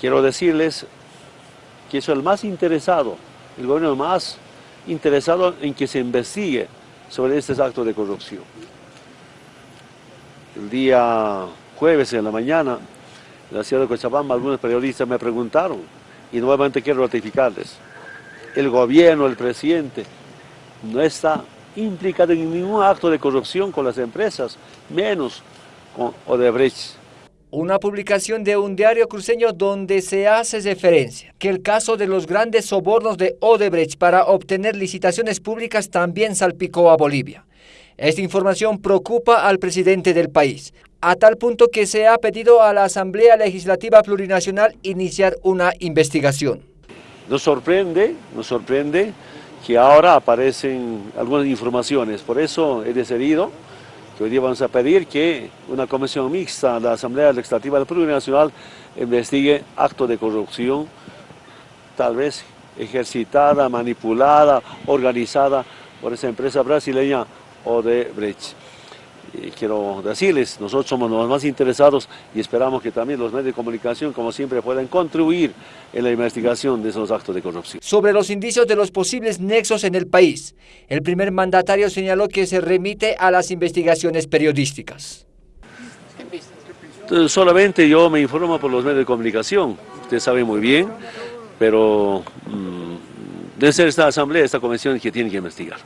Quiero decirles que soy el más interesado, el gobierno más interesado en que se investigue sobre estos actos de corrupción. El día jueves en la mañana, en la ciudad de Cochabamba, algunos periodistas me preguntaron, y nuevamente quiero ratificarles, el gobierno, el presidente, no está implicado en ningún acto de corrupción con las empresas, menos con Odebrecht. Una publicación de un diario cruceño donde se hace referencia que el caso de los grandes sobornos de Odebrecht para obtener licitaciones públicas también salpicó a Bolivia. Esta información preocupa al presidente del país, a tal punto que se ha pedido a la Asamblea Legislativa Plurinacional iniciar una investigación. Nos sorprende, nos sorprende que ahora aparecen algunas informaciones, por eso he decidido que hoy día vamos a pedir que una comisión mixta de la Asamblea Legislativa del Plurinacional investigue actos de corrupción, tal vez ejercitada, manipulada, organizada por esa empresa brasileña Odebrecht. Quiero decirles, nosotros somos los más interesados y esperamos que también los medios de comunicación, como siempre, puedan contribuir en la investigación de esos actos de corrupción. Sobre los indicios de los posibles nexos en el país, el primer mandatario señaló que se remite a las investigaciones periodísticas. Entonces, solamente yo me informo por los medios de comunicación, usted sabe muy bien, pero mmm, debe ser esta asamblea, esta comisión que tiene que investigar.